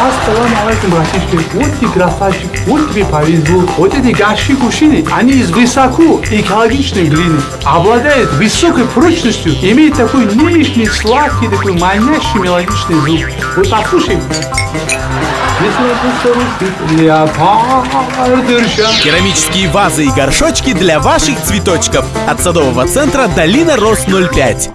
Ассаламу алейкум, братишки. Вот ты красавчик, вот тебе повезло. Вот эти гаши кушины, они из высоко экологичной глины. Обладают высокой прочностью, имеют такой нежный, сладкий, такой манящий мелодичный звук. Вот послушай. Керамические вазы и горшочки для ваших цветочков. От садового центра «Долина Рос 05».